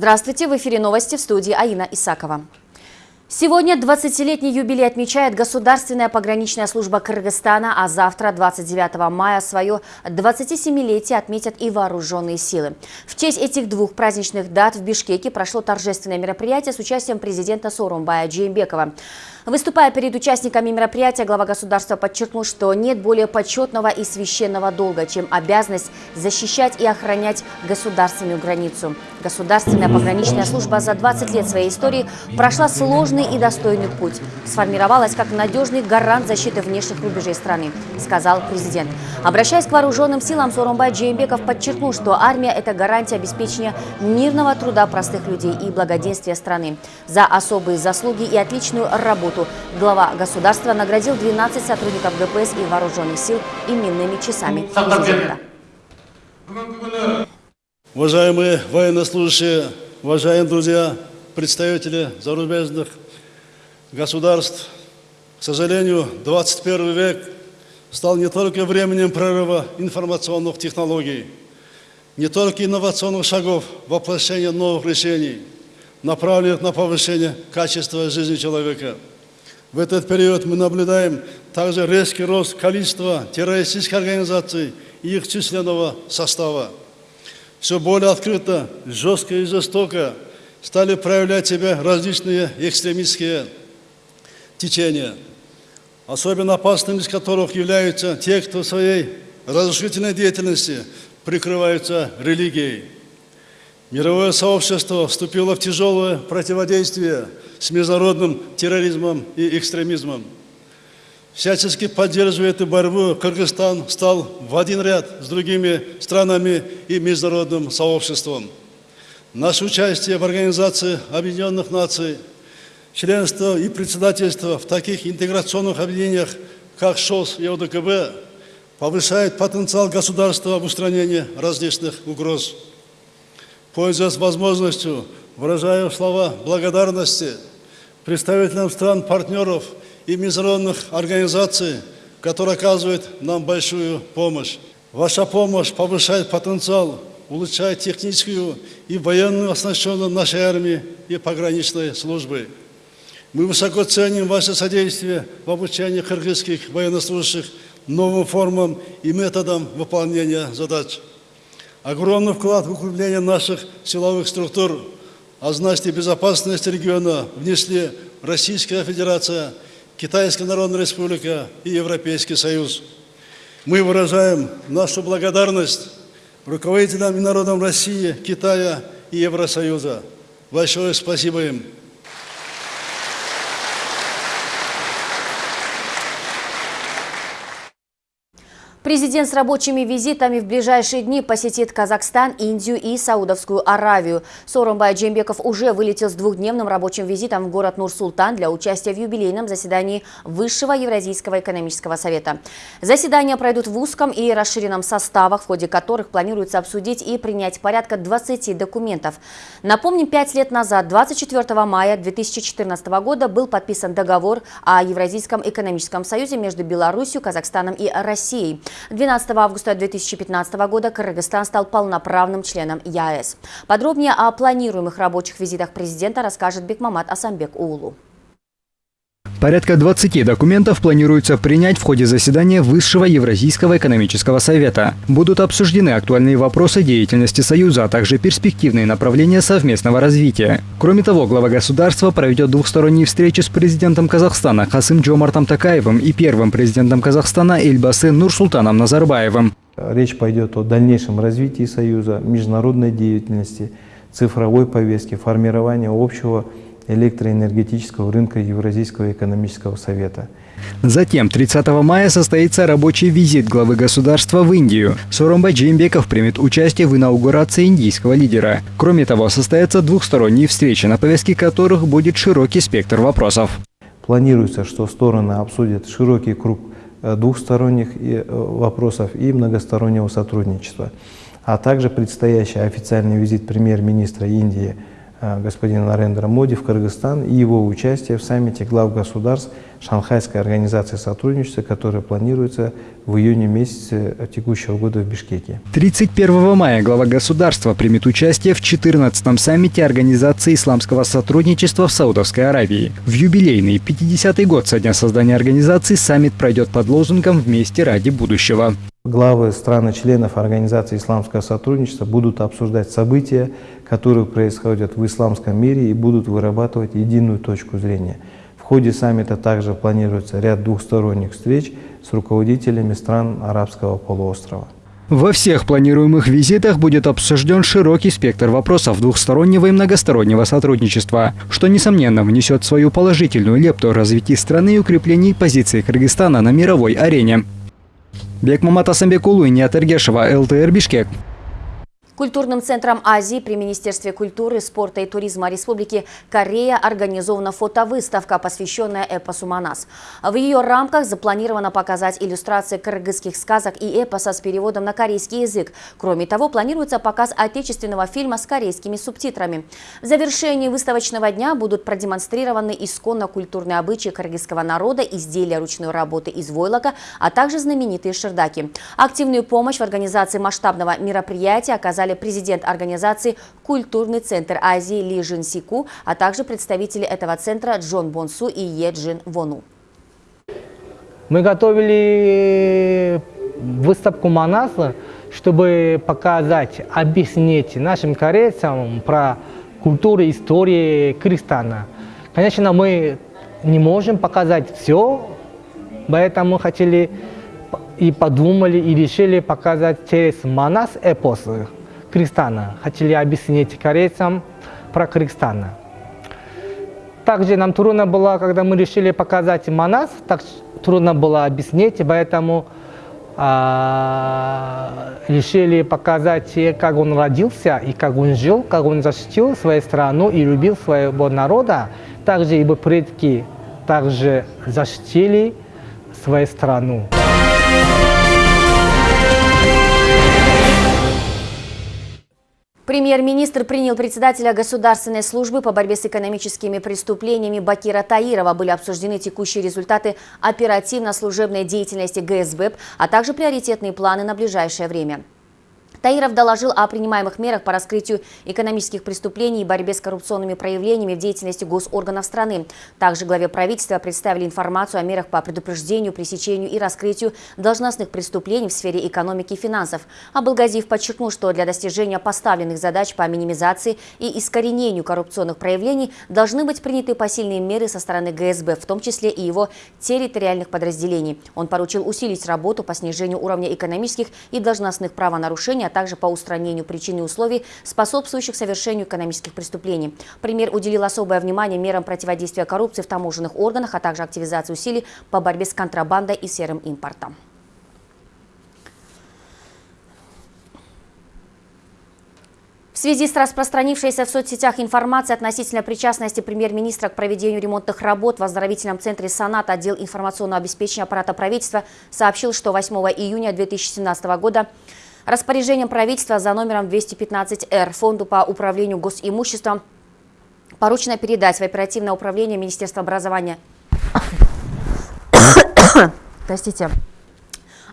Здравствуйте, в эфире новости в студии Аина Исакова. Сегодня 20-летний юбилей отмечает Государственная пограничная служба Кыргызстана, а завтра, 29 мая, свое 27-летие отметят и вооруженные силы. В честь этих двух праздничных дат в Бишкеке прошло торжественное мероприятие с участием президента Сорумбая Джеймбекова. Выступая перед участниками мероприятия, глава государства подчеркнул, что нет более почетного и священного долга, чем обязанность защищать и охранять государственную границу. Государственная пограничная служба за 20 лет своей истории прошла сложный и достойный путь. Сформировалась как надежный гарант защиты внешних рубежей страны, сказал президент. Обращаясь к вооруженным силам, Сорумбай Джеймбеков подчеркнул, что армия – это гарантия обеспечения мирного труда простых людей и благоденствия страны. За особые заслуги и отличную работу работу. Глава государства наградил 12 сотрудников ГПС и вооруженных сил именными часами президента. Уважаемые военнослужащие, уважаемые друзья, представители зарубежных государств, к сожалению, 21 век стал не только временем прорыва информационных технологий, не только инновационных шагов воплощения новых решений, направленных на повышение качества жизни человека – в этот период мы наблюдаем также резкий рост количества террористических организаций и их численного состава. Все более открыто, жестко и жестоко стали проявлять себя различные экстремистские течения, особенно опасными из которых являются те, кто своей разрушительной деятельности прикрываются религией. Мировое сообщество вступило в тяжелое противодействие с международным терроризмом и экстремизмом. Всячески поддерживая эту борьбу, Кыргызстан стал в один ряд с другими странами и международным сообществом. Наше участие в Организации Объединенных Наций, членство и председательство в таких интеграционных объединениях, как ШОС и ОДКБ, повышает потенциал государства в устранении различных угроз. Пользуясь возможностью, выражаю слова благодарности представителям стран-партнеров и международных организаций, которые оказывают нам большую помощь. Ваша помощь повышает потенциал, улучшает техническую и военную оснащенность нашей армии и пограничной службы. Мы высоко ценим ваше содействие в обучении кыргызских военнослужащих новым формам и методам выполнения задач. Огромный вклад в укрепление наших силовых структур, а значит и безопасность региона внесли Российская Федерация, Китайская Народная Республика и Европейский Союз. Мы выражаем нашу благодарность руководителям и народам России, Китая и Евросоюза. Большое спасибо им. Президент с рабочими визитами в ближайшие дни посетит Казахстан, Индию и Саудовскую Аравию. Сооронбай Джембеков уже вылетел с двухдневным рабочим визитом в город Нур-Султан для участия в юбилейном заседании Высшего Евразийского экономического совета. Заседания пройдут в узком и расширенном составах, в ходе которых планируется обсудить и принять порядка 20 документов. Напомним, пять лет назад, 24 мая 2014 года, был подписан договор о Евразийском экономическом союзе между Беларусью, Казахстаном и Россией. 12 августа 2015 года Кыргызстан стал полноправным членом ЯЭС. Подробнее о планируемых рабочих визитах президента расскажет Бекмамат Асамбек Уулу. Порядка 20 документов планируется принять в ходе заседания Высшего Евразийского экономического совета. Будут обсуждены актуальные вопросы деятельности Союза, а также перспективные направления совместного развития. Кроме того, глава государства проведет двухсторонние встречи с президентом Казахстана Хасым Джомартом Такаевым и первым президентом Казахстана Эльбасы Нурсултаном Назарбаевым. Речь пойдет о дальнейшем развитии Союза, международной деятельности, цифровой повестке, формировании общего электроэнергетического рынка Евразийского экономического совета. Затем 30 мая состоится рабочий визит главы государства в Индию. Соромбай Джеймбеков примет участие в инаугурации индийского лидера. Кроме того, состоятся двухсторонние встречи, на повестке которых будет широкий спектр вопросов. Планируется, что стороны обсудят широкий круг э, двухсторонних э, вопросов и многостороннего сотрудничества, а также предстоящий официальный визит премьер-министра Индии господина Нарендра Моди в Кыргызстан и его участие в саммите глав государств Шанхайской организации сотрудничества, которая планируется в июне месяце текущего года в Бишкеке. 31 мая глава государства примет участие в 14-м саммите Организации исламского сотрудничества в Саудовской Аравии. В юбилейный 50-й год со дня создания организации саммит пройдет под лозунгом «Вместе ради будущего». Главы стран-членов Организации исламского сотрудничества будут обсуждать события, которые происходят в исламском мире и будут вырабатывать единую точку зрения. В ходе саммита также планируется ряд двухсторонних встреч с руководителями стран арабского полуострова. Во всех планируемых визитах будет обсужден широкий спектр вопросов двухстороннего и многостороннего сотрудничества, что, несомненно, внесет свою положительную лепту в развитие страны и укрепление позиции Кыргызстана на мировой арене. бекмамат асанбекұлы иният эргешова лтр бишкек. Культурным центром Азии при Министерстве культуры, спорта и туризма Республики Корея организована фотовыставка, посвященная эпосу Манас. В ее рамках запланировано показать иллюстрации кыргызских сказок и эпоса с переводом на корейский язык. Кроме того, планируется показ отечественного фильма с корейскими субтитрами. В завершении выставочного дня будут продемонстрированы исконно культурные обычаи кыргызского народа, изделия ручной работы из войлока, а также знаменитые шердаки. Активную помощь в организации масштабного мероприятия оказали поддержали президент организации «Культурный центр Азии» Ли Жин Сику, а также представители этого центра Джон Бонсу и Е Джин Вону. Мы готовили выставку Манаса, чтобы показать, объяснить нашим корейцам про культуру, историю Кыргызстана. Конечно, мы не можем показать все, поэтому хотели и подумали, и решили показать через Манас эпос. Кыргызстана. Хотели объяснить корейцам про Кыргызстан. Также нам трудно было, когда мы решили показать Манас, так трудно было объяснить, поэтому а, решили показать, как он родился и как он жил, как он защитил свою страну и любил своего народа. Также его предки также защитили свою страну. Премьер-министр принял председателя Государственной службы по борьбе с экономическими преступлениями Бакира Таирова. Были обсуждены текущие результаты оперативно-служебной деятельности ГСБЭП, а также приоритетные планы на ближайшее время. Таиров доложил о принимаемых мерах по раскрытию экономических преступлений и борьбе с коррупционными проявлениями в деятельности госорганов страны. Также главе правительства представили информацию о мерах по предупреждению, пресечению и раскрытию должностных преступлений в сфере экономики и финансов. Абылгазиев подчеркнул, что для достижения поставленных задач по минимизации и искоренению коррупционных проявлений должны быть приняты посильные меры со стороны ГСБ, в том числе и его территориальных подразделений. Он поручил усилить работу по снижению уровня экономических и должностных правонарушений, а также по устранению причин и условий, способствующих совершению экономических преступлений. Премьер уделил особое внимание мерам противодействия коррупции в таможенных органах, а также активизации усилий по борьбе с контрабандой и серым импортом. В связи с распространившейся в соцсетях информацией относительно причастности премьер-министра к проведению ремонтных работ в оздоровительном центре «Санат» отдел информационного обеспечения аппарата правительства сообщил, что 8 июня 2017 года Распоряжением правительства за номером 215-Р Фонду по управлению госимуществом поручено передать в оперативное управление Министерства образования. Простите.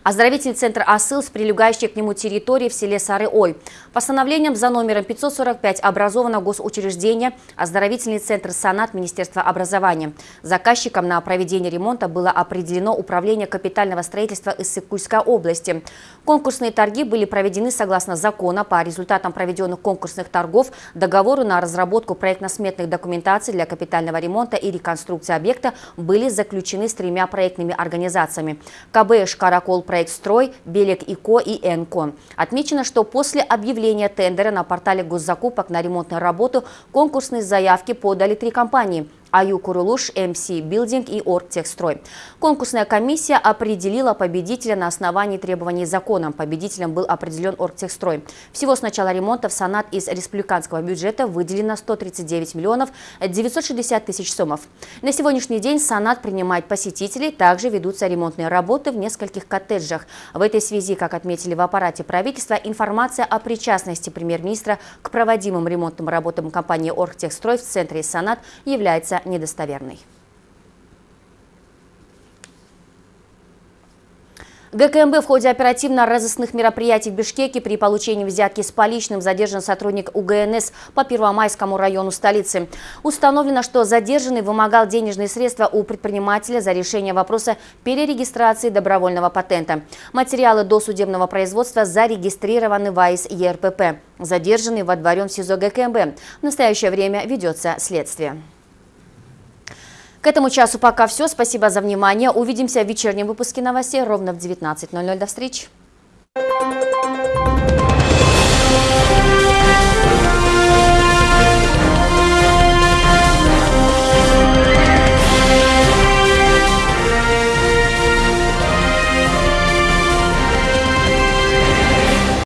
Оздоровительный центр «Асыл» с прилегающей к нему территории в селе Сары-Ой. Постановлением за номером 545 образовано госучреждение «Оздоровительный центр «Санат» Министерства образования». Заказчиком на проведение ремонта было определено Управление капитального строительства Иссык-Кульской области. Конкурсные торги были проведены согласно закона по результатам проведенных конкурсных торгов, договору на разработку проектно-сметных документаций для капитального ремонта и реконструкции объекта были заключены с тремя проектными организациями. КБ «Шкаракол проект проект «Строй», «Белек ИКО» и «Энко». Отмечено, что после объявления тендера на портале госзакупок на ремонтную работу конкурсные заявки подали три компании. АЮ Курулуш, МС Билдинг и Оргтехстрой. Конкурсная комиссия определила победителя на основании требований закона. Победителем был определен Оргтехстрой. Всего с начала ремонта в Санат из республиканского бюджета выделено 139 миллионов 960 тысяч сомов. На сегодняшний день Санат принимает посетителей. Также ведутся ремонтные работы в нескольких коттеджах. В этой связи, как отметили в аппарате правительства, информация о причастности премьер-министра к проводимым ремонтным работам компании Оргтехстрой в центре Санат является недостоверной. ГКМБ в ходе оперативно-розыскных мероприятий в Бишкеке при получении взятки с поличным задержан сотрудник УГНС по Первомайскому району столицы. Установлено, что задержанный вымогал денежные средства у предпринимателя за решение вопроса перерегистрации добровольного патента. Материалы досудебного производства зарегистрированы в АИС ЕРПП. Задержанный водворен в СИЗО ГКМБ. В настоящее время ведется следствие. К этому часу пока все. Спасибо за внимание. Увидимся в вечернем выпуске новостей ровно в 19.00. До встречи.